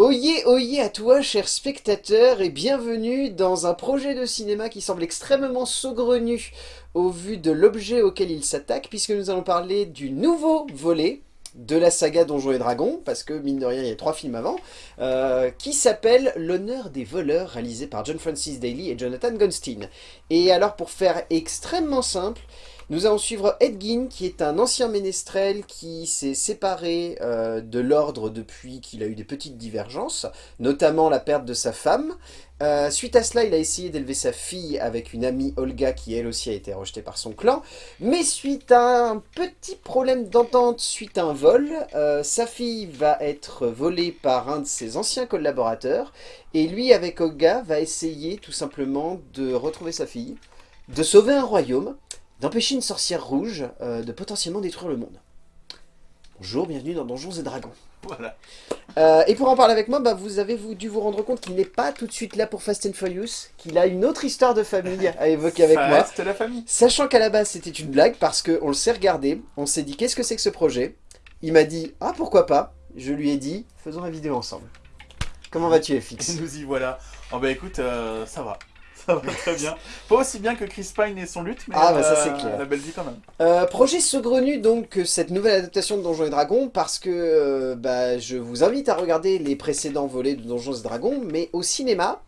Oyez, oyez à toi, cher spectateur, et bienvenue dans un projet de cinéma qui semble extrêmement saugrenu au vu de l'objet auquel il s'attaque, puisque nous allons parler du nouveau volet de la saga Donjons et Dragons, parce que mine de rien il y a trois films avant, euh, qui s'appelle L'honneur des voleurs, réalisé par John Francis Daly et Jonathan Gunstein. Et alors pour faire extrêmement simple, nous allons suivre Edgin, qui est un ancien ménestrel qui s'est séparé euh, de l'ordre depuis qu'il a eu des petites divergences, notamment la perte de sa femme. Euh, suite à cela, il a essayé d'élever sa fille avec une amie Olga qui elle aussi a été rejetée par son clan. Mais suite à un petit problème d'entente, suite à un vol, euh, sa fille va être volée par un de ses anciens collaborateurs. Et lui, avec Olga, va essayer tout simplement de retrouver sa fille, de sauver un royaume d'empêcher une sorcière rouge euh, de potentiellement détruire le monde. Bonjour, bienvenue dans Donjons et Dragons. Voilà. Euh, et pour en parler avec moi, bah, vous avez vous, dû vous rendre compte qu'il n'est pas tout de suite là pour Fast and Furious, qu'il a une autre histoire de famille à évoquer avec Ça moi. reste la famille. Sachant qu'à la base c'était une blague parce qu'on le s'est regardé, on s'est dit qu'est-ce que c'est que ce projet? Il m'a dit ah pourquoi pas? Je lui ai dit faisons la vidéo ensemble. Comment vas-tu Et FX nous y voilà. Oh bah écoute, euh, ça va. Ça va très bien. Pas aussi bien que Chris Pine et son lutte, mais Ah, bah, ça, euh, c'est clair. la belle vie quand même. Euh, projet saugrenu donc euh, cette nouvelle adaptation de Donjons et Dragons parce que euh, bah, je vous invite à regarder les précédents volets de Donjons et Dragons mais au cinéma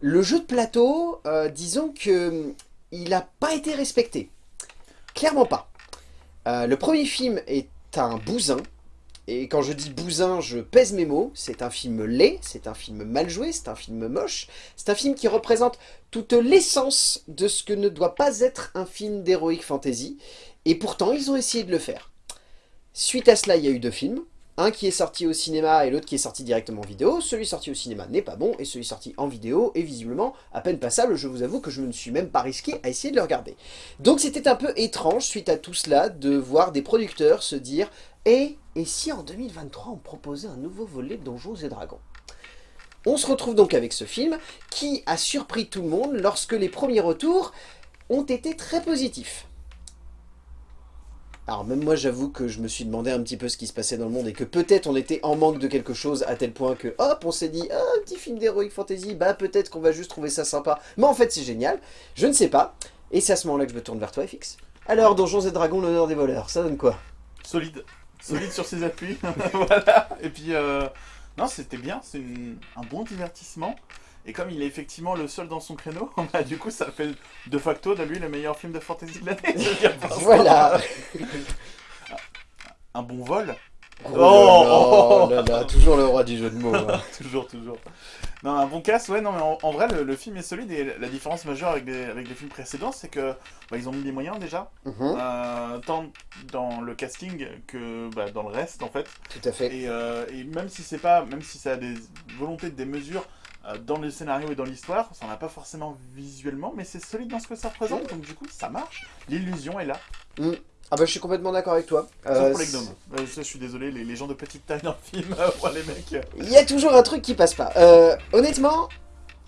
le jeu de plateau euh, disons que hum, il n'a pas été respecté clairement pas le premier film est un bousin et quand je dis bousin, je pèse mes mots. C'est un film laid, c'est un film mal joué, c'est un film moche. C'est un film qui représente toute l'essence de ce que ne doit pas être un film d'heroic fantasy. Et pourtant, ils ont essayé de le faire. Suite à cela, il y a eu deux films. Un qui est sorti au cinéma et l'autre qui est sorti directement en vidéo. Celui sorti au cinéma n'est pas bon et celui sorti en vidéo est visiblement à peine passable. Je vous avoue que je ne me suis même pas risqué à essayer de le regarder. Donc c'était un peu étrange suite à tout cela de voir des producteurs se dire « Et, et si en 2023 on proposait un nouveau volet de Donjons et Dragons ?» On se retrouve donc avec ce film qui a surpris tout le monde lorsque les premiers retours ont été très positifs. Alors même moi j'avoue que je me suis demandé un petit peu ce qui se passait dans le monde et que peut-être on était en manque de quelque chose à tel point que hop on s'est dit ah, un petit film d'Heroic Fantasy, bah peut-être qu'on va juste trouver ça sympa. Mais en fait c'est génial, je ne sais pas. Et c'est à ce moment-là que je me tourne vers toi FX. Alors Donjons et Dragons, l'honneur des voleurs, ça donne quoi? Solide. Solide sur ses appuis. voilà. Et puis, euh, non, c'était bien. C'est un bon divertissement. Et comme il est effectivement le seul dans son créneau, bah, du coup, ça fait de facto de lui le meilleur film de fantasy de l'année. Voilà Un bon vol. Oh là là là, toujours le roi du jeu de mots. hein. toujours, toujours. Non, un bon casse, ouais, non, mais en, en vrai, le, le film est solide et la différence majeure avec, les- avec les films précédents, c'est que bah, ils ont mis des moyens déjà, Mhm, euh, tant dans le casting que bah, dans le reste, en fait. Tout à fait. Et, euh, et même si c'est pas, même si ça a des volontés de des mesures dans le scénario et dans l'histoire, ça n'en a pas forcément visuellement, mais c'est solide dans ce que ça représente, donc du coup, ça marche. L'illusion est là. Ah bah je suis complètement d'accord avec toi. Euh, pour les gnomes. Euh, je suis désolé, les, les gens de petite taille dans le film, euh, ouais, les mecs. euh, Il y a toujours un truc qui passe pas. Euh, honnêtement,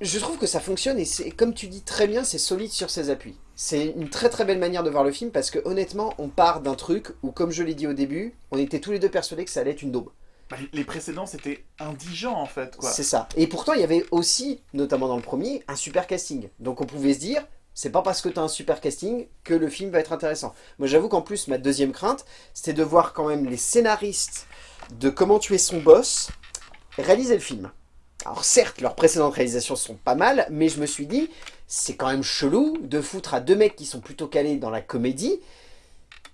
je trouve que ça fonctionne et c'est comme tu dis très bien, c'est solide sur ses appuis. C'est une très très belle manière de voir le film parce que honnêtement, on part d'un truc où, comme je l'ai dit au début, on était tous les deux persuadés que ça allait être une daube. Bah, les précédents, c'était indigent en fait. C'est ça. Et pourtant, il y avait aussi, notamment dans le premier, un super casting. Donc on pouvait se dire, c'est pas parce que tu as un super casting que le film va être intéressant. Moi j'avoue qu'en plus, ma deuxième crainte, c'était de voir quand même les scénaristes de Comment tuer son boss réaliser le film. Alors certes, leurs précédentes réalisations sont pas mal, mais je me suis dit, c'est quand même chelou de foutre à deux mecs qui sont plutôt calés dans la comédie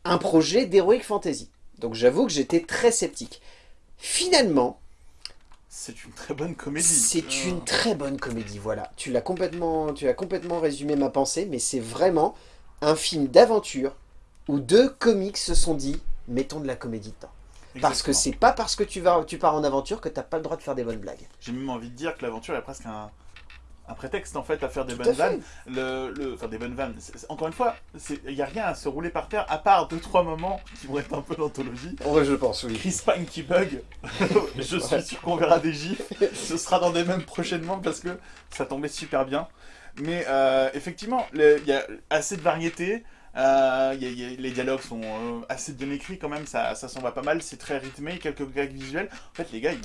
un projet d'heroic fantasy. Donc j'avoue que j'étais très sceptique. Finalement, C'est une très bonne comédie. c'est Euh, une très bonne comédie, voilà. Tu l'as complètement, tu as complètement résumé ma pensée, mais c'est vraiment un film d'aventure où deux comiques se sont dit, mettons de la comédie dedans. Parce que c'est pas parce que tu, vas, tu pars en aventure que t'as pas le droit de faire des bonnes blagues. J'ai même envie de dire que l'aventure est presque un, un prétexte en fait à faire des Tout bonnes vannes. Le, le, enfin des bonnes vannes. Encore une fois, il n'y a rien à se rouler par terre à part deux trois moments qui vont être un peu d'anthologie. En vrai, je pense, oui. Chris Pine qui bug, je suis sûr qu'on verra des gifs. Ce sera dans des mêmes prochainement parce que ça tombait super bien. Mais euh, effectivement, il y a assez de variété. euh, il y a- il y a- les dialogues sont euh, assez bien écrits quand même, ça, ça s'en va pas mal, c'est très rythmé, quelques gags visuels. En fait, les gars, ils,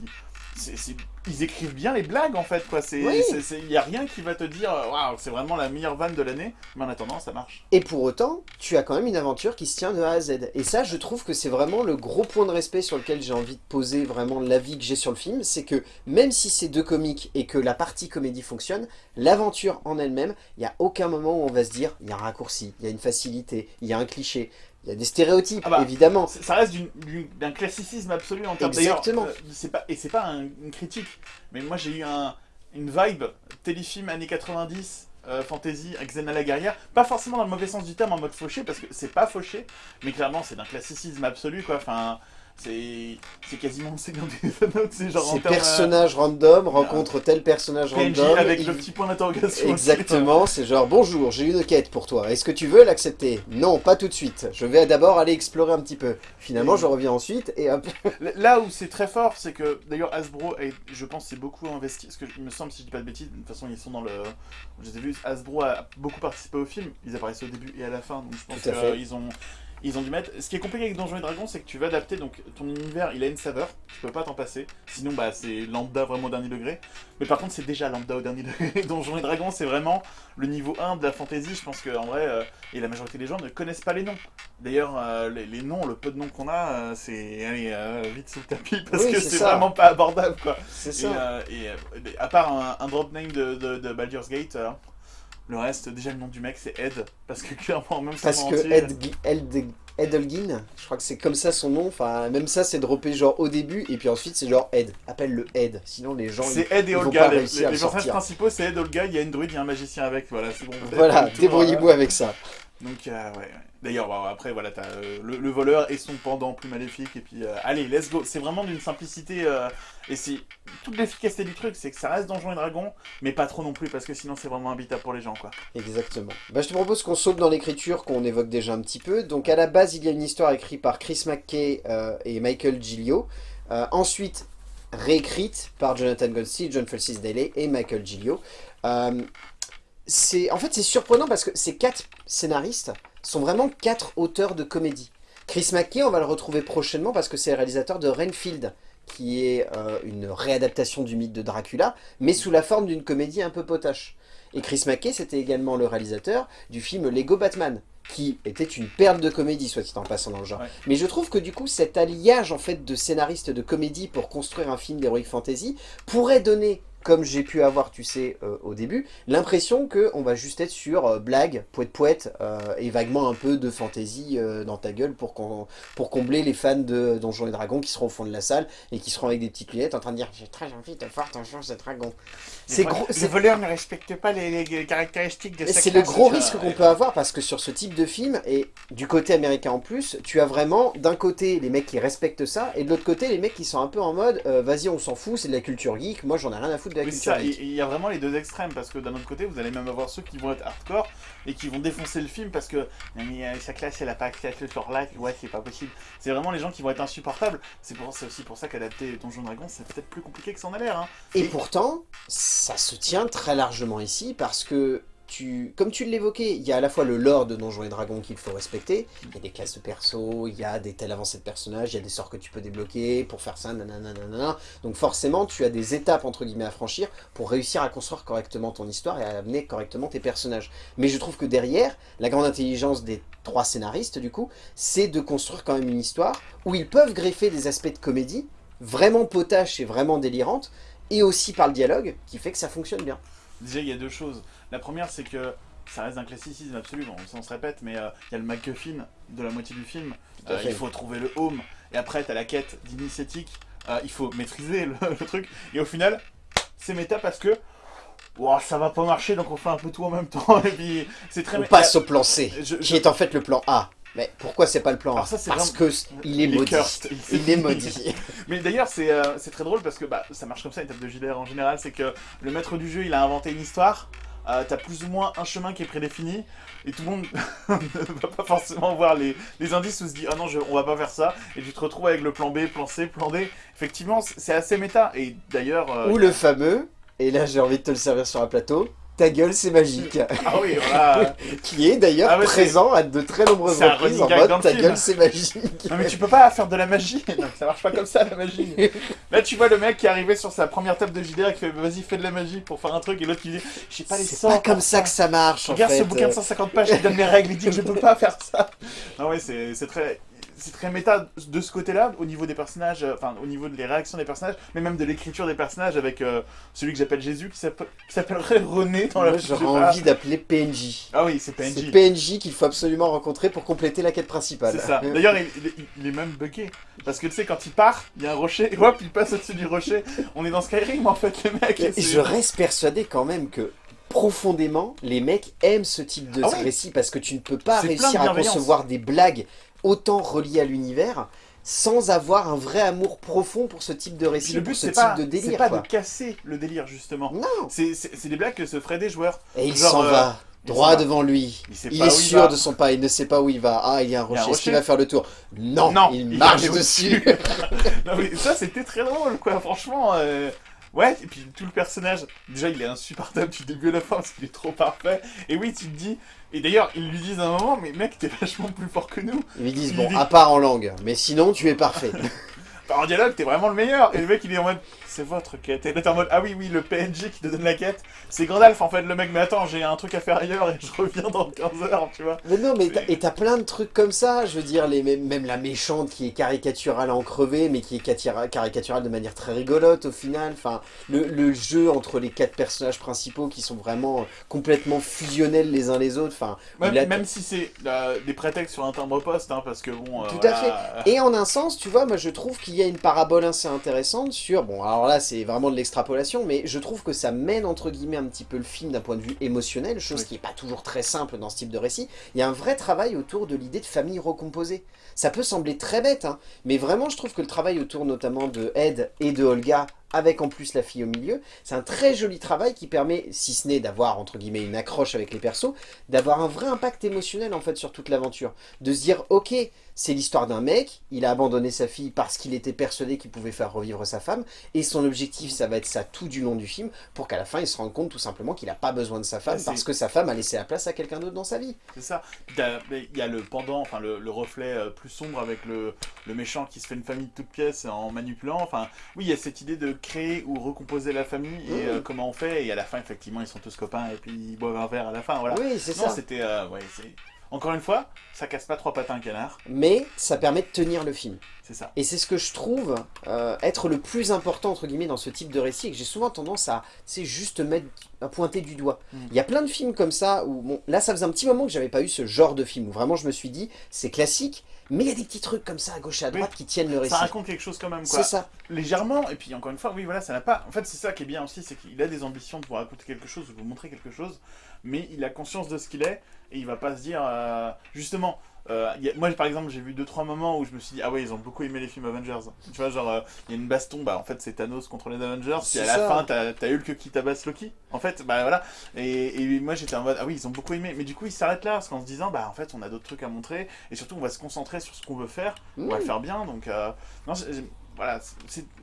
ils écrivent bien les blagues en fait quoi. C'est, Oui. il y a rien qui va te dire waouh c'est vraiment la meilleure vanne de l'année. Mais en attendant ça marche. Et pour autant, tu as quand même une aventure qui se tient de A à Z. Et ça, je trouve que c'est vraiment le gros point de respect sur lequel j'ai envie de poser vraiment l'avis que j'ai sur le film. C'est que même si c'est deux comiques et que la partie comédie fonctionne, l'aventure en elle-même, il n'y a aucun moment où on va se dire il y a un raccourci, il y a une facilité, il y a un cliché. Il y a des stéréotypes, Ah bah, évidemment. Ça reste d'un classicisme absolu en termes d'ailleurs, Exactement. euh, pas et c'est pas un- une critique, mais moi j'ai eu un, une vibe téléfilm années 90. euh, fantasy avec Xena la guerrière, pas forcément dans le mauvais sens du terme en mode fauché parce que c'est pas fauché, mais clairement c'est d'un classicisme absolu quoi. Enfin, c'est quasiment c'est c'est genre en Ces euh, personnages random rencontrent tel personnage PNJ random. avec le petit point d'interrogation. Exactement, c'est genre bonjour, j'ai une quête pour toi. Est-ce que tu veux l'accepter? Non, pas tout de suite. Je vais d'abord aller explorer un petit peu. Finalement, Et- je reviens ensuite et hop. Là où c'est très fort, c'est que d'ailleurs Hasbro, je pense, c'est beaucoup investi. Parce que il me semble, si je dis pas de bêtises, de toute façon, ils sont dans le. Je les ai vus, Hasbro a beaucoup participé au film. Ils apparaissent au début et à la fin, donc je pense à qu'ils ont. Ils ont dû mettre. Ce qui est compliqué avec Donjons et Dragons, c'est que tu vas adapter donc ton univers, il a une saveur, tu peux pas t'en passer. Sinon, bah c'est lambda vraiment au dernier degré. Mais par contre, c'est déjà lambda au dernier degré. Donjons et Dragons, c'est vraiment le niveau 1 de la fantasy. Je pense qu'en vrai, euh, et la majorité des gens ne connaissent pas les noms. D'ailleurs, euh, les, les noms, le peu de noms qu'on a, euh, c'est allez, vite sous le tapis parce Oui, que c'est vraiment pas abordable quoi. C'est ça. et, à part un, un drop name de, de, de Baldur's Gate, le reste, déjà le nom du mec c'est Ed, parce que clairement, même Parce que entier- Ed, Ed, Edelgin, je crois que c'est comme ça son nom. Enfin, même ça, c'est droppé genre au début et puis ensuite c'est genre Ed. Appelle-le Ed. Sinon les gens. C'est Ed et Olga, les, les- les le personnages principaux c'est Ed, Olga, il y a une druide, il y a un magicien avec, voilà, c'est bon. Voilà, débrouillez-vous voilà. avec ça. Donc, euh, ouais. D'ailleurs, bon, après, voilà, t'as euh, le, le voleur et son pendant plus maléfique, et puis, euh, allez, let's go. C'est vraiment d'une simplicité, et c'est toute l'efficacité du truc, c'est que ça reste Donjons et Dragons, mais pas trop non plus, parce que sinon c'est vraiment imbitable pour les gens, quoi. Exactement. Bah, je te propose qu'on saute dans l'écriture qu'on évoque déjà un petit peu. Donc à la base, il y a une histoire écrite par Chris McKay et Michael Giglio. Ensuite, réécrite par Jonathan Goldstein, John Francis Daly et Michael Giglio. C'est en fait c'est surprenant parce que ces quatre scénaristes sont vraiment quatre auteurs de comédie. Chris McKay, on va le retrouver prochainement parce que c'est le réalisateur de Renfield, qui est euh, une réadaptation du mythe de Dracula, mais sous la forme d'une comédie un peu potache. Et Chris McKay, c'était également le réalisateur du film Lego Batman, qui était une perle de comédie, soit dit en passant dans le genre. Ouais. Mais je trouve que du coup, cet alliage en fait de scénaristes de comédie pour construire un film d'heroic fantasy pourrait donner, comme j'ai pu avoir, tu sais, euh, au début, l'impression que on va juste être sur euh, blague, poète poète, euh, et vaguement un peu de fantasy euh, dans ta gueule pour, qu'on- pour combler les fans de Donjons et Dragons qui seront au fond de la salle et qui seront avec des petites lunettes en train de dire j'ai très envie de voir Donjons et Dragons. C'est gros, c'est voleur ne respecte pas les, caractéristiques de C'est le gros risque qu'on peut avoir parce que sur ce type de film, et du côté américain en plus, tu as vraiment d'un côté les mecs qui respectent ça, et de l'autre côté les mecs qui sont un peu en mode vas-y on s'en fout, c'est de la culture geek, moi j'en ai rien à foutre de la Oui, culture ça, il y a vraiment les deux extrêmes, parce que d'un autre côté, vous allez même avoir ceux qui vont être hardcore et qui vont défoncer le film parce que mais, euh, sa classe, elle a pas accès à ce genre-là, ouais, c'est pas possible. C'est vraiment les gens qui vont être insupportables. C'est aussi pour ça qu'adapter Donjons Dragons, c'est peut-être plus compliqué que ça en a l'air. Hein. Et pourtant, ça se tient très largement ici parce que, comme tu l'évoquais, il y a à la fois le lore de Donjons et Dragons qu'il faut respecter, il y a des classes de perso, il y a des telles avancées de personnages, il y a des sorts que tu peux débloquer pour faire ça, nanana. Donc forcément, tu as des étapes entre guillemets à franchir pour réussir à construire correctement ton histoire et à amener correctement tes personnages. Mais je trouve que derrière, la grande intelligence des trois scénaristes du coup, c'est de construire quand même une histoire où ils peuvent greffer des aspects de comédie vraiment potache et vraiment délirante, et aussi par le dialogue, qui fait que ça fonctionne bien. Déjà, il y a deux choses. La première, c'est que ça reste un classicisme absolu, on se répète, mais euh, il y a le MacGuffin de la moitié du film. Euh, il faut trouver le home, et après, t'as la quête d'initiatique. Euh, il faut maîtriser le, le truc. Et au final, c'est méta parce que Ouah, ça va pas marcher, donc on fait un peu tout en même temps. Et puis, c'est très On passe au plan C, Je- qui est en fait le plan A. Mais pourquoi c'est pas le plan A ça, Parce vraiment- que il est Il maudit. Il est maudit. Mais d'ailleurs, c'est euh, c'est très drôle parce que bah, ça marche comme ça, une table de JDR en général. C'est que le maître du jeu, il a inventé une histoire. Euh, T'as plus ou moins un chemin qui est prédéfini. Et tout le monde ne va pas forcément voir les, indices où se dit Ah non, je, on va pas faire ça. Et tu te retrouves avec le plan B, plan C, plan D. Effectivement, c'est assez méta. Et d'ailleurs. euh, Ou le fameux, et là j'ai envie de te le servir sur un plateau, ta gueule c'est magique. Ah oui, voilà. qui est d'ailleurs Ah ouais, c'est- présent à de très nombreuses c'est reprises en mode ta gueule c'est magique. Non mais tu peux pas faire de la magie, non, ça marche pas comme ça la magie. Là tu vois le mec qui est arrivé sur sa première table de JDR qui fait vas-y fais de la magie pour faire un truc et l'autre qui dit j'ai pas les C'est sorts. pas comme ça que ça marche en Regarde fait. ce bouquin de 150 pages qui donne les règles, il dit que je peux pas faire ça. Non ouais c'est c'est très c'est très méta de ce côté-là, au niveau des personnages, euh, enfin au niveau des réactions des personnages, mais même de l'écriture des personnages avec euh, celui que j'appelle Jésus qui s'appelle- qui s'appellerait René dans la Moi je j'aurais envie d'appeler PNJ. Ah oui, c'est C'est PNJ. PNJ qu'il faut absolument rencontrer pour compléter la quête principale. C'est ça. D'ailleurs, il, il- il est même bugué. Parce que tu sais, quand il part, il y a un rocher, et hop, il passe au-dessus du rocher. On est dans Skyrim en fait, les mecs. et je reste persuadé quand même que profondément, les mecs aiment ce type de Ah ouais. récit parce que tu ne peux pas réussir à concevoir des blagues autant reliées à l'univers sans avoir un vrai amour profond pour ce type de récit, le pour but, ce c'est type pas, de c'est délire. pas quoi. de casser le délire, justement. Non C'est c'est- c'est des blagues que se feraient des joueurs. Et il s'en euh, va, il droit devant lui. Il Il pas est il sûr de son pas, il ne sait pas où il va. Ah, il y a un Il rocher, est-ce qu'il va faire le tour Non, Non, il il marche arrive dessus. Non mais ça, c'était très drôle, quoi. Franchement, euh, ouais. Et puis tout le personnage, déjà, il est insupportable du début à la fin parce qu'il est trop parfait. Et oui, tu te dis. Et d'ailleurs, ils lui disent à un moment, mais mec, t'es vachement plus fort que nous. Ils lui disent, bon, à part en langue, mais sinon tu es parfait. En dialogue, t'es vraiment le meilleur. Et le mec, il est en mode, c'est votre quête. Et là, t'es en mode, ah oui, oui, le PNJ qui te donne la quête, c'est Gandalf en fait, le mec. Mais attends, j'ai un truc à faire ailleurs et je reviens dans 15 heures, tu vois. Mais non, mais t'as- et t'as plein de trucs comme ça, je veux dire, les, même même la méchante qui est caricaturale à en crever, mais qui est catira- caricaturale de manière très rigolote au final, enfin, le, le jeu entre les quatre personnages principaux qui sont vraiment complètement fusionnels les uns les autres, enfin, Même, Là, même si c'est euh, des prétextes sur un timbre-poste, hein, parce que bon. euh, Tout à voilà, Et en un sens, tu vois, moi je trouve qu'il y a une parabole assez intéressante sur, bon alors là c'est vraiment de l'extrapolation, mais je trouve que ça mène entre guillemets un petit peu le film d'un point de vue émotionnel, chose Oui. qui n'est pas toujours très simple dans ce type de récit. Il y a un vrai travail autour de l'idée de famille recomposée. Ça peut sembler très bête, hein, mais vraiment je trouve que le travail autour notamment de Ed et de Olga, avec en plus la fille au milieu, c'est un très joli travail qui permet, si ce n'est d'avoir entre guillemets une accroche avec les persos, d'avoir un vrai impact émotionnel en fait sur toute l'aventure. De se dire, ok, c'est l'histoire d'un mec, il a abandonné sa fille parce qu'il était persuadé qu'il pouvait faire revivre sa femme, et son objectif, ça va être ça tout du long du film, pour qu'à la fin, il se rende compte tout simplement qu'il n'a pas besoin de sa femme, Ah, parce que sa femme a laissé la place à quelqu'un d'autre dans sa vie. C'est ça. Il y a le pendant, enfin le, le reflet euh, plus sombre avec le, le méchant qui se fait une famille de toutes pièces en manipulant. Enfin, oui, il y a cette idée de créer ou recomposer la famille et Mmh. euh, comment on fait. Et à la fin, effectivement, ils sont tous copains et puis ils boivent un verre à la fin. Voilà. Oui, c'est ça. c'était. euh, ouais. Encore une fois, ça casse pas trois patins un canard. Mais ça permet de tenir le film. C'est ça. Et c'est ce que je trouve euh, être le plus important, entre guillemets, dans ce type de récit, et que j'ai souvent tendance à, c'est juste mettre, à pointer du doigt. Mm. Il y a plein de films comme ça, où, bon, là, ça faisait un petit moment que j'avais pas eu ce genre de film, où vraiment je me suis dit, c'est classique, mais il y a des petits trucs comme ça, à gauche et à droite, qui tiennent le récit. Ça raconte quelque chose quand même, quoi. C'est ça. légèrement, et puis encore une fois, oui, voilà, ça n'a pas. En fait, c'est ça qui est bien aussi, c'est qu'il a des ambitions de vous raconter quelque chose, de vous montrer quelque chose, mais il a conscience de ce qu'il est, et il va pas se dire. euh, justement, euh, il y a- moi par exemple, j'ai vu deux trois moments où je me suis dit, ah ouais, ils ont beaucoup aimé les films Avengers. Tu vois, genre, euh, il y a une baston, bah en fait, c'est Thanos contre les Avengers, puis à la fin, t'as as Hulk qui tabasse Loki. En fait, bah voilà. Et, et moi, j'étais en mode, ah oui, ils ont beaucoup aimé, mais du coup, ils s'arrêtent là, parce qu'en se disant, bah en fait, on a d'autres trucs à montrer, et surtout, on va se concentrer sur ce qu'on veut faire on va Mm. le faire bien. Donc, euh, non, voilà,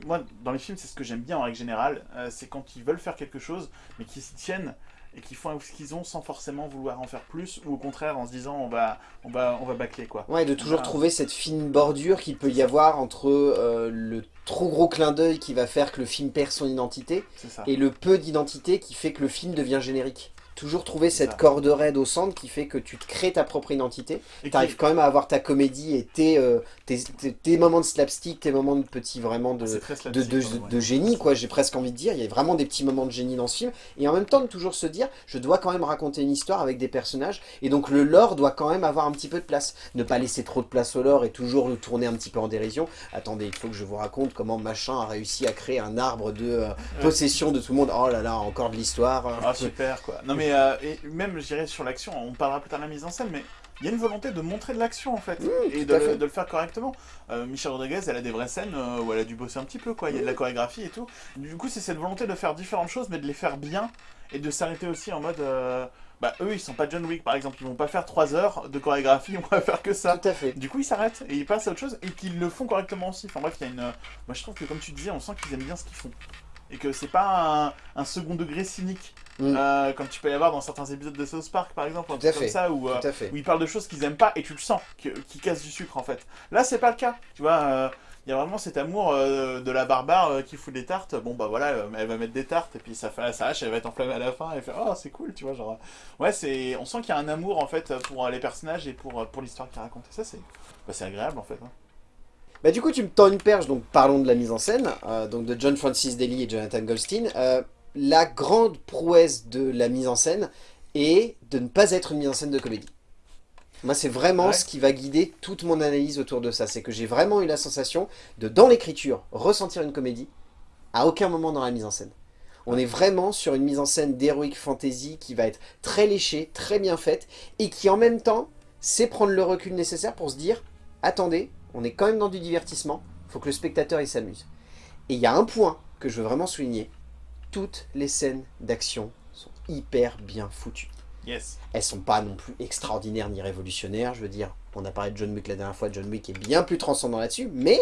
moi dans les films, c'est ce que j'aime bien en règle générale, c'est quand ils veulent faire quelque chose, mais qu'ils s'y tiennent et qu'ils font ce qu'ils ont sans forcément vouloir en faire plus, ou au contraire en se disant on va, on va, on va bâcler quoi. Ouais, de toujours Ah. trouver cette fine bordure qu'il peut y avoir entre euh, le trop gros clin d'œil qui va faire que le film perd son identité, et le peu d'identité qui fait que le film devient générique. Toujours trouver cette corde raide au centre qui fait que tu te crées ta propre identité. Et T'arrives qui- quand même à avoir ta comédie et tes, euh, tes, tes- tes moments de slapstick, tes moments de petits vraiment de, très de, de, ouais. génie, quoi, j'ai presque envie de dire. Il y a vraiment des petits moments de génie dans ce film. Et en même temps, de toujours se dire, je dois quand même raconter une histoire avec des personnages. Et donc le lore doit quand même avoir un petit peu de place. Ne pas laisser trop de place au lore et toujours le tourner un petit peu en dérision. Attendez, il faut que je vous raconte comment machin a réussi à créer un arbre de euh, possession de tout le monde. Oh là là, encore de l'histoire. Ah super quoi. Non mais euh, et même je dirais sur l'action, on parlera plus tard de la mise en scène, mais il y a une volonté de montrer de l'action en fait Mmh, et de le, fait. de le faire correctement. Euh, Michel Rodriguez, elle a des vraies scènes euh, où elle a dû bosser un petit peu quoi. Il y a de la chorégraphie et tout. Du coup c'est cette volonté de faire différentes choses, mais de les faire bien et de s'arrêter aussi en mode. euh, bah eux ils sont pas John Wick par exemple, ils vont pas faire 3 heures de chorégraphie, on va faire que ça. Tout à fait. Du coup, ils s'arrêtent et ils passent à autre chose et qu'ils le font correctement aussi. Enfin bref, il y a une. Moi, je trouve que comme tu disais, on sent qu'ils aiment bien ce qu'ils font et que c'est pas un, un second degré cynique. Mm. euh, comme tu peux y avoir dans certains épisodes de South Park par exemple, un truc comme ça, où, euh, où ils parlent de choses qu'ils aiment pas et tu le sens, qu'ils cassent du sucre en fait. Là, c'est pas le cas, tu vois. euh, il y a vraiment cet amour euh, de la barbare euh, qui fout des tartes. Bon, bah voilà, euh, elle va mettre des tartes et puis ça fait sa hache, elle va être enflammée à la fin. Et fait Oh, c'est cool, tu vois. Genre, euh, ouais, c'est, on sent qu'il y a un amour en fait pour euh, les personnages et pour, euh, pour l'histoire qu'il raconte. Et ça, c'est, bah, c'est agréable en fait. hein. Bah du coup, tu me tends une perche, donc parlons de la mise en scène, euh, donc de John Francis Daly et Jonathan Goldstein. Euh, la grande prouesse de la mise en scène est de ne pas être une mise en scène de comédie. Moi, c'est vraiment Ouais. ce qui va guider toute mon analyse autour de ça. C'est que j'ai vraiment eu la sensation de, dans l'écriture, ressentir une comédie, à aucun moment dans la mise en scène. On est vraiment sur une mise en scène d'heroic fantasy qui va être très léchée, très bien faite, et qui en même temps sait prendre le recul nécessaire pour se dire « Attendez, on est quand même dans du divertissement, faut que le spectateur il s'amuse. » Et il y a un point que je veux vraiment souligner, toutes les scènes d'action sont hyper bien foutues. Yes. Elles sont pas non plus extraordinaires ni révolutionnaires, je veux dire, on a parlé de John Wick la dernière fois, John Wick est bien plus transcendant là-dessus, mais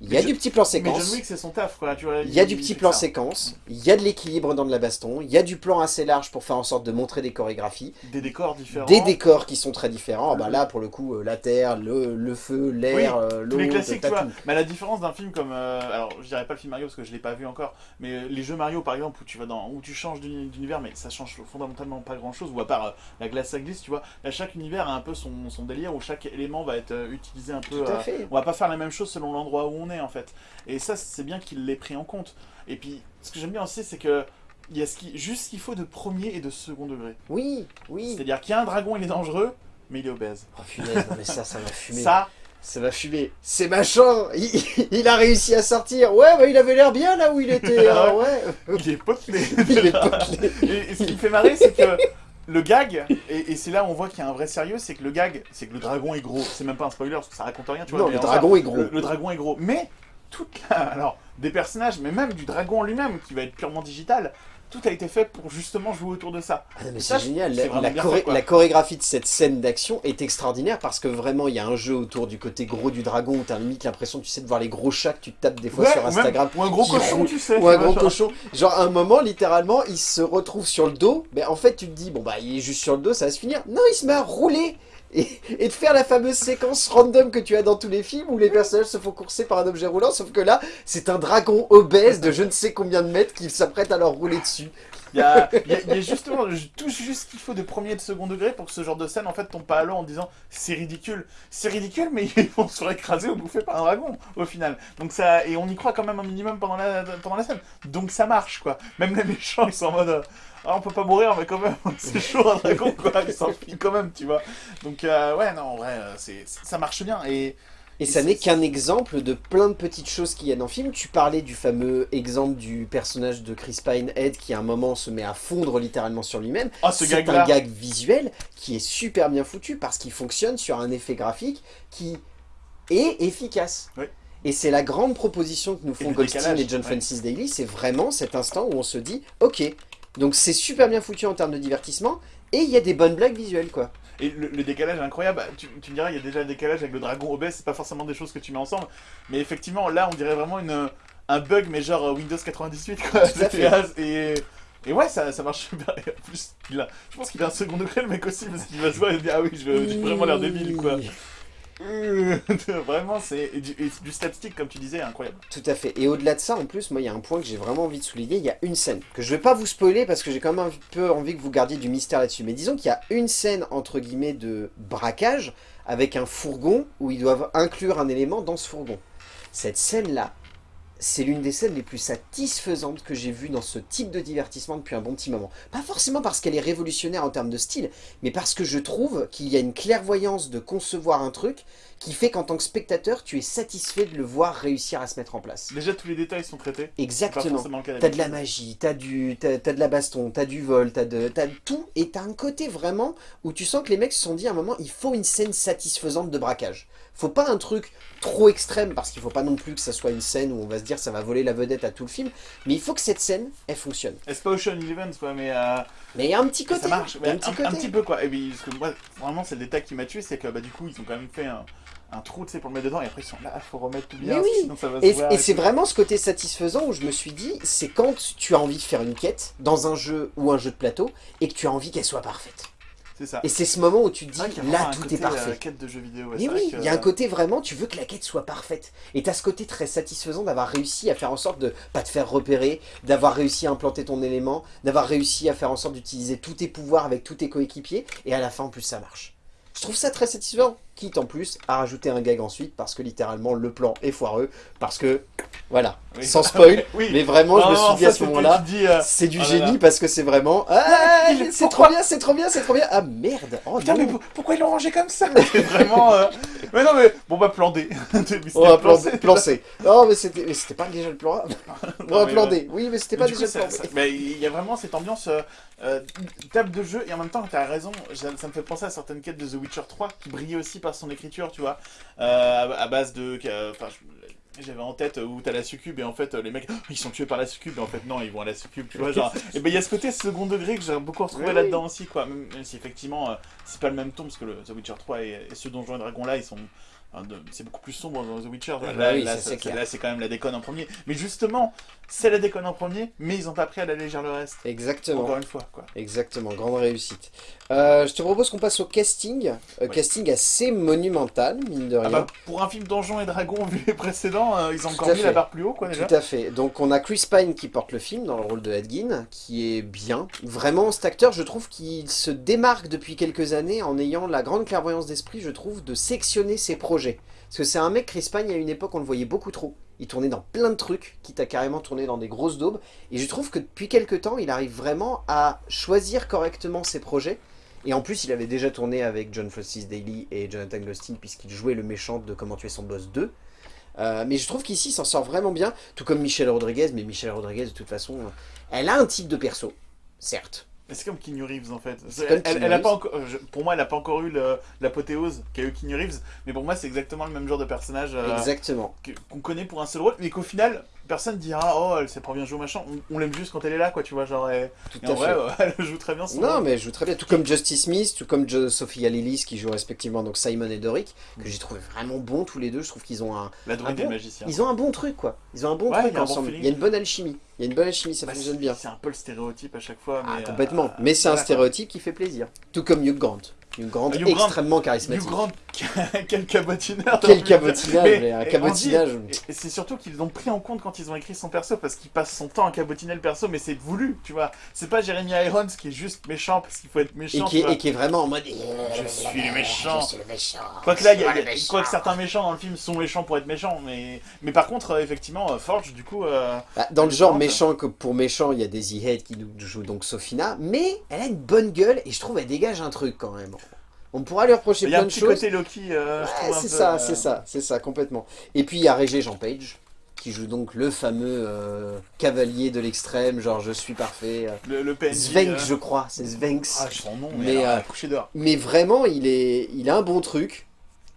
il y Mais a je- du petit plan Mais séquence. John Wick, c'est son taf, quoi. Tu vois, Il y a du petit plan ça. séquence, il y a de l'équilibre dans de la baston, il y a du plan assez large pour faire en sorte de montrer des chorégraphies, Des décors différents. des décors qui sont très différents. Ah bah là, pour le coup, euh, la terre, le, le feu, l'air, euh, l'eau, les classiques, tu vois. Mais la différence d'un film comme. euh, alors, je dirais pas le film Mario parce que je l'ai pas vu encore. Mais les jeux Mario, par exemple, où tu vas dans. où tu changes d'uni- d'univers, mais ça change fondamentalement pas grand chose. Ou à part euh, la glace à glisse, tu vois. Là, chaque univers a un peu son, son délire où chaque élément va être euh, utilisé un peu. Tout à fait. on va pas faire la même chose selon l'endroit où on est en fait. Et ça, c'est bien qu'il l'ait pris en compte. Et puis, ce que j'aime bien aussi, c'est que. Il y a ce qui, juste ce qu'il faut de premier et de second degré. Oui, oui. C'est-à-dire qu'il y a un dragon, il est dangereux, mais il est obèse. Oh punaise, non mais ça, ça va fumer. Ça, Ça va fumer. C'est machin il, il a réussi à sortir. Ouais, bah il avait l'air bien là où il était. hein, ouais. il est potelé. Il est potelé. Et, et ce qui me fait marrer, c'est que le gag, et, et c'est là où on voit qu'il y a un vrai sérieux, c'est que le gag, c'est que le dragon est gros. C'est même pas un spoiler parce que ça raconte rien, tu vois. Non, le dragon est gros. Le, le dragon est gros. Mais, toute la, alors, des personnages, mais même du dragon en lui-même, qui va être purement digital, tout a été fait pour justement jouer autour de ça. Ah c'est génial, la, vraiment la bien choré- fait, quoi. la chorégraphie de cette scène d'action est extraordinaire parce que vraiment il y a un jeu autour du côté gros du dragon où t'as limite l'impression tu sais de voir les gros chats que tu tapes des fois Ouais, sur ou même- Instagram ou un gros cochon, tu sais. ou un gros genre. cochon genre à un moment littéralement il se retrouve sur le dos mais en fait tu te dis bon bah il est juste sur le dos ça va se finir non il se met à rouler et, et de faire la fameuse séquence random que tu as dans tous les films où les personnages se font courser par un objet roulant sauf que là c'est un dragon obèse de je ne sais combien de mètres qui s'apprête à leur rouler dessus Il y a, il y a- il y a justement touche juste ce qu'il faut de premier et de second degré pour que ce genre de scène en fait tombe pas à l'eau en disant c'est ridicule. C'est ridicule mais ils vont se faire écraser ou bouffer par un dragon au final. Donc ça et on y croit quand même un minimum pendant la, pendant la scène. Donc ça marche quoi. Même les méchants ils sont en mode euh, ah, on peut pas mourir mais quand même c'est chaud un dragon quoi. Ils s'enfuient quand même tu vois. Donc euh, ouais non en vrai euh, c'est ça marche bien et Et Et ça n'est qu'un exemple de plein de petites choses qu'il y a dans le film. Tu parlais du fameux exemple du personnage de Chris Pinehead qui à un moment se met à fondre littéralement sur lui-même. oh ce C'est gag un là. gag visuel qui est super bien foutu parce qu'il fonctionne sur un effet graphique qui est efficace. Oui. Et c'est la grande proposition que nous font Goldstein et John ouais. Francis Daly, c'est vraiment cet instant où on se dit « Ok, donc c'est super bien foutu en termes de divertissement et il y a des bonnes blagues visuelles quoi. » Et le, le décalage est incroyable. Bah, Tu, tu me diras, il y a déjà le décalage avec le dragon obèse, c'est pas forcément des choses que tu mets ensemble. Mais effectivement, là, on dirait vraiment une, un bug, mais genre euh, Windows 98, quoi. Et, et ouais, ça, ça marche super. Et en plus, il a, je pense qu'il a un second degré, le mec aussi, parce qu'il va se voir et dire, ah oui, j'ai vraiment l'air débile, quoi. vraiment, c'est du, du comme tu disais, incroyable. Tout à fait. Et au-delà de ça, en plus, moi, il y a un point que j'ai vraiment envie de souligner. Il y a une scène que je vais pas vous spoiler parce que j'ai quand même un peu envie que vous gardiez du mystère là-dessus. Mais disons qu'il y a une scène, entre guillemets, de braquage avec un fourgon où ils doivent inclure un élément dans ce fourgon. Cette scène-là, c'est l'une des scènes les plus satisfaisantes que j'ai vues dans ce type de divertissement depuis un bon petit moment. Pas forcément parce qu'elle est révolutionnaire en termes de style, mais parce que je trouve qu'il y a une clairvoyance de concevoir un truc qui fait qu'en tant que spectateur, tu es satisfait de le voir réussir à se mettre en place. Déjà, tous les détails sont traités. Exactement. T'as de la magie, t'as du, t'as, t'as de la baston, t'as du vol, t'as de, de tout, et t'as un côté vraiment où tu sens que les mecs se sont dit à un moment, il faut une scène satisfaisante de braquage. Faut pas un truc trop extrême, parce qu'il faut pas non plus que ça soit une scène où on va se dire ça va voler la vedette à tout le film, mais il faut que cette scène, elle fonctionne. C'est pas Ocean Eleven, quoi, mais. euh, Mais il y a un petit côté, ça marche, mais un petit côté. un petit peu quoi. Et puis, parce que moi, vraiment, c'est le détail qui m'a tué, c'est que bah, du coup, ils ont quand même fait un, un trou, tu sais, pour le mettre dedans, et après ils sont là, faut remettre tout bien, Mais oui. sinon ça va se Et, voir. et c'est vraiment ce côté satisfaisant où je me suis dit, c'est quand tu as envie de faire une quête dans un jeu ou un jeu de plateau et que tu as envie qu'elle soit parfaite. C'est ça. Et c'est ce moment où tu te dis, là tout côté, est parfait. euh, quête de jeux vidéo. ouais, Mais oui, que- il y a un côté vraiment, tu veux que la quête soit parfaite. Et tu as ce côté très satisfaisant d'avoir réussi à faire en sorte de pas te faire repérer, d'avoir réussi à implanter ton élément, d'avoir réussi à faire en sorte d'utiliser tous tes pouvoirs avec tous tes coéquipiers, et à la fin en plus ça marche. Je trouve ça très satisfaisant, quitte en plus à rajouter un gag ensuite, parce que littéralement le plan est foireux, parce que, voilà, Oui. sans spoil, oui. mais vraiment je me non, suis dit ça, à ce moment-là, euh, c'est du oh génie là. parce que c'est vraiment, ah, Il- c'est trop bien, c'est trop bien, c'est trop bien, ah merde, oh Putain, mais pourquoi ils l'ont rangé comme ça? C'est vraiment. euh, Mais non, mais bon, bah, plan D. On va plan, C. plan C. Non, mais c'était pas déjà le plan A. On va plan. D. Oui, mais c'était pas déjà le plan B. mais il y a vraiment cette ambiance euh, table de jeu et en même temps tu as raison ça, ça me fait penser à certaines quêtes de The Witcher 3 qui brillaient aussi par son écriture tu vois. Euh, à, à base de enfin, je- j'avais en tête où t'as la succube et en fait les mecs ils sont tués par la succube et en fait non ils vont à la succube tu vois genre. Et ben il y a ce côté second degré que j'ai beaucoup retrouvé Oui, là-dedans aussi quoi. Même, si effectivement euh, c'est pas le même ton parce que le The Witcher 3 et, et ce Donjon et Dragon là ils sont c'est beaucoup plus sombre dans The Witcher Ah là, bah là, c'est clair. là, c'est quand même la déconne en premier mais justement c'est la déconne en premier, mais ils ont pas appris à la légère le reste. Exactement. Encore une fois, quoi. Exactement, grande réussite. Euh, je te propose qu'on passe au casting. Euh, Oui. Casting assez monumental, mine de rien. Ah bah, pour un film Donjons et Dragons vu les précédents, euh, ils ont Tout encore mis fait. la barre plus haut, quoi, déjà. Tout à fait. Donc on a Chris Pine qui porte le film dans le rôle de Edgin, qui est bien. Vraiment, cet acteur, je trouve qu'il se démarque depuis quelques années en ayant la grande clairvoyance d'esprit, je trouve, de sectionner ses projets. Parce que c'est un mec, Chris à une époque, on le voyait beaucoup trop. Il tournait dans plein de trucs, quitte à carrément tourner dans des grosses daubes. Et je trouve que depuis quelques temps, il arrive vraiment à choisir correctement ses projets. Et en plus, il avait déjà tourné avec John Francis Daly et Jonathan Gostin, puisqu'il jouait le méchant de Comment tuer son boss 2. Euh, mais je trouve qu'ici, il s'en sort vraiment bien, tout comme Michelle Rodriguez. Mais Michelle Rodriguez, de toute façon, elle a un type de perso, certes. C'est comme Keanu Reeves, en fait. C'est Elle, a pas encore, euh, pour moi, elle a pas encore eu l'apothéose qu'a eu Keanu Reeves, mais pour moi, c'est exactement le même genre de personnage euh, Exactement. qu'on connaît pour un seul rôle, mais qu'au final, personne dira « Oh, elle sait pas bien jouer, machin ». On, on l'aime juste quand elle est là, quoi, tu vois, genre... Tout et en vrai, fait. euh, elle joue très bien son Non, rôle. mais elle joue très bien. Tout comme Justice Smith, tout comme Jo- Sophia Lillis, qui jouent respectivement donc Simon et Doric, que j'ai trouvé vraiment bons tous les deux. Je trouve qu'ils ont un, La Ah bon magicien. ils ont un bon truc, quoi. Ils ont un bon Ouais, truc bon ensemble. il y a une bonne alchimie. Il y a une bonne alchimie, ça Bah, fonctionne bien. C'est un peu le stéréotype à chaque fois, Ah, mais... euh, complètement. Mais c'est un stéréotype qui fait plaisir. Tout comme Hugh Grant. Hugh Grant, Hugh Grant. extrêmement Hugh charismatique. Grant, quel cabotineur Quel cabotinage, Mais- un cabotinage. c'est surtout qu'ils l'ont pris en compte quand ils ont écrit son perso, parce qu'il passe son temps à cabotiner le perso, mais c'est voulu, tu vois. C'est pas Jeremy Irons qui est juste méchant parce qu'il faut être Et méchant. qui, est, et qui est vraiment en mode. Je suis le méchant. Je suis le méchant. Quoique là, méchant. quoique certains méchants dans le film sont méchants pour être méchants, mais, mais par contre, euh, effectivement, euh, Forge, du coup, euh, Bah, dans le genre méchant que pour méchant, il y a Daisy Head qui joue donc Sophina, mais elle a une bonne gueule et je trouve elle dégage un truc quand même. On pourra lui reprocher il y a plein un de petit choses. côté Loki, euh, Ouais, c'est ça, euh, c'est ça, c'est ça, complètement. Et puis il y a Régé Jean Page, qui joue donc le fameux euh, cavalier de l'extrême, genre je suis parfait. Le, le PNJ. Svenk, euh, je crois, c'est Svenk. Ah, son nom, mais, Mais, alors. Mais vraiment, il, est, il a un bon truc.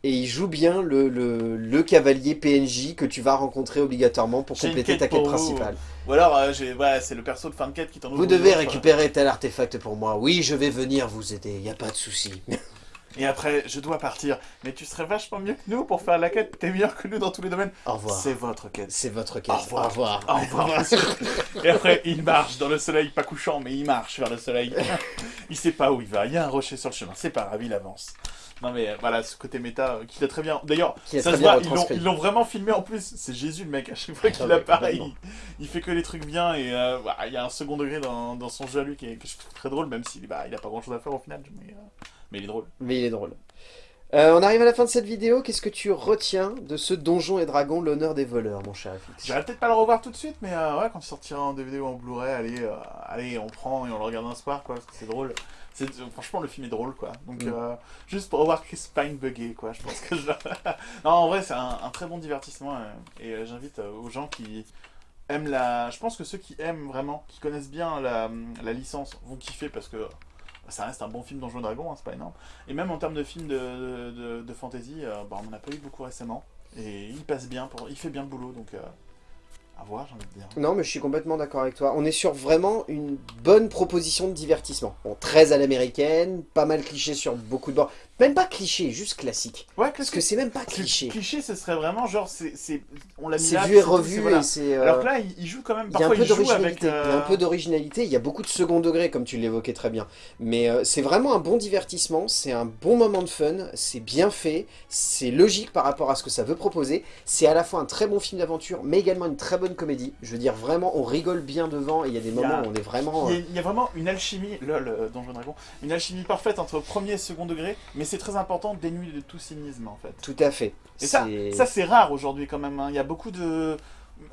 Et il joue bien le, le, le cavalier PNJ que tu vas rencontrer obligatoirement pour compléter quête ta quête principale. Ou alors, euh, c'est le perso de fin de quête qui t'en Vous devez récupérer tel artefact pour moi. Oui, je vais venir vous aider, il n'y a pas de souci. Et après, je dois partir. Mais tu serais vachement mieux que nous pour faire la quête. T'es meilleur que nous dans tous les domaines. Au revoir. C'est votre quête. C'est votre quête. Au revoir. Au revoir. Au revoir. Et après, il marche dans le soleil, pas couchant, mais il marche vers le soleil. il sait pas où il va. Il y a un rocher sur le chemin. C'est pas grave, il avance. Non mais euh, voilà, ce côté méta euh, qu'il a très bien. D'ailleurs, ça se voit, ils l'ont- vraiment filmé en plus. C'est Jésus le mec. À chaque fois qu'il apparaît, il, il fait que les trucs bien. Et euh, voilà, il y a un second degré dans, dans son jeu à lui qui est, que je trouve très drôle, même s'il bah, il a pas grand chose à faire au final. Mais, euh, mais il est drôle. Mais il est drôle. Euh, on arrive à la fin de cette vidéo. Qu'est-ce que tu retiens de ce Donjon et Dragon, l'honneur des voleurs, mon cher FX J'irai peut-être pas le revoir tout de suite, mais euh, ouais, quand il sortira en DVD ou en Blu-ray, allez, euh, allez, on prend et on le regarde un soir, quoi, parce que c'est drôle. Franchement, le film est drôle, quoi. Donc, Mm. euh, juste pour revoir Chris Pine bugger, quoi, je pense que je... non, en vrai, c'est un, un très bon divertissement, et euh, j'invite euh, aux gens qui aiment la... Je pense que ceux qui aiment vraiment, qui connaissent bien la, la licence, vont kiffer, parce que euh, ça reste un bon film Donjons et Dragons, hein, c'est pas énorme. Et même en termes de films de, de, fantasy, euh, bah, on en a pas eu beaucoup récemment. Et il passe bien, il fait bien le boulot, donc euh, à voir, j'ai envie de dire. Non, mais je suis complètement d'accord avec toi. On est sur vraiment une bonne proposition de divertissement. Bon, très à l'américaine, pas mal cliché sur beaucoup de bords. Même pas cliché, juste classique. Ouais, Parce que c'est même pas Cli- cliché. Cliché, ce serait vraiment genre, c'est, on l'a mis C'est là, vu et revu voilà. et euh, Alors que là, il, joue quand même. Il y a un Parfois, peu il joue avec. d'originalité, il y a un euh, peu d'originalité, il y a beaucoup de second degré comme tu l'évoquais très bien. Mais euh, c'est vraiment un bon divertissement, c'est un bon moment de fun, c'est bien fait, c'est logique par rapport à ce que ça veut proposer. C'est à la fois un très bon film d'aventure, mais également une très bonne comédie. Je veux dire, vraiment, on rigole bien devant et il y a des a- moments où on est vraiment... Il y, euh, a, il y a vraiment une alchimie, lol, euh, Donjon Dragon, une alchimie parfaite entre premier et second degré, mais c'est très important, dénué de tout cynisme en fait. Tout à fait. Et ça, C'est- ça c'est rare aujourd'hui quand même. hein. Il y a beaucoup de.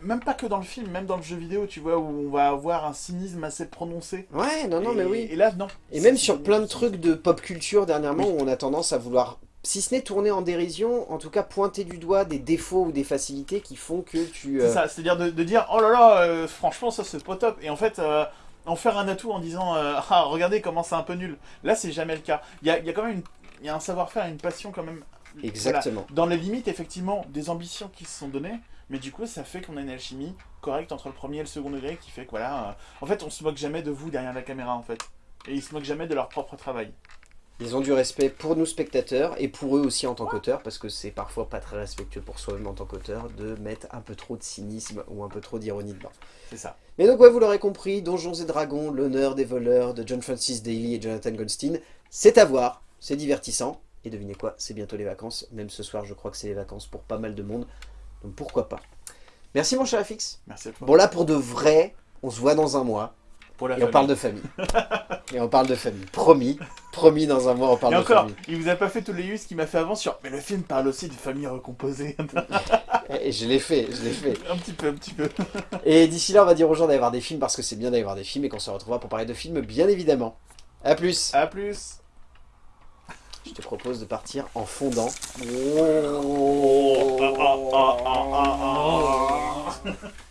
Même pas que dans le film, même dans le jeu vidéo, tu vois, où on va avoir un cynisme assez prononcé. Ouais, non, non, et, mais oui. Et là, non. Et C'est- même c'est sur plein de trucs de pop culture dernièrement Oui. où on a tendance à vouloir, si ce n'est tourner en dérision, en tout cas pointer du doigt des défauts ou des facilités qui font que tu... C'est euh, ça, c'est-à-dire de, de dire oh là là, euh, franchement, ça c'est pas top. Et en fait, euh, en faire un atout en disant euh, ah, regardez comment c'est un peu nul. Là, c'est jamais le cas. Il y a, y a quand même une, y a un savoir-faire, une passion quand même. Voilà. Exactement. Dans les limites, effectivement, des ambitions qui se sont données. Mais du coup, ça fait qu'on a une alchimie correcte entre le premier et le second degré qui fait que voilà. euh, en fait, on se moque jamais de vous derrière la caméra en fait. Et ils se moquent jamais de leur propre travail. Ils ont du respect pour nous spectateurs et pour eux aussi en tant qu'auteurs parce que c'est parfois pas très respectueux pour soi-même en tant qu'auteur de mettre un peu trop de cynisme ou un peu trop d'ironie dedans. C'est ça. Mais donc ouais, vous l'aurez compris, Donjons et Dragons, l'honneur des voleurs de John Francis Daly et Jonathan Goldstein, c'est à voir, c'est divertissant. Et devinez quoi, c'est bientôt les vacances. Même ce soir, je crois que c'est les vacances pour pas mal de monde. Donc pourquoi pas. Merci mon cher FX. Merci à toi. Bon là, pour de vrai, on se voit dans un mois Pour la et on parle de famille. et on parle de famille. Promis, promis dans un mois, on parle Et de encore, famille. il vous a pas fait tous les us qu'il m'a fait avant sur. Mais le film parle aussi de famille recomposée. Et je l'ai fait, je l'ai fait. un petit peu, un petit peu. Et d'ici là, on va dire aux gens d'aller voir des films parce que c'est bien d'aller voir des films et qu'on se retrouvera pour parler de films, bien évidemment. A plus À plus. Je te propose de partir en fondant. Oh, ah, ah, ah.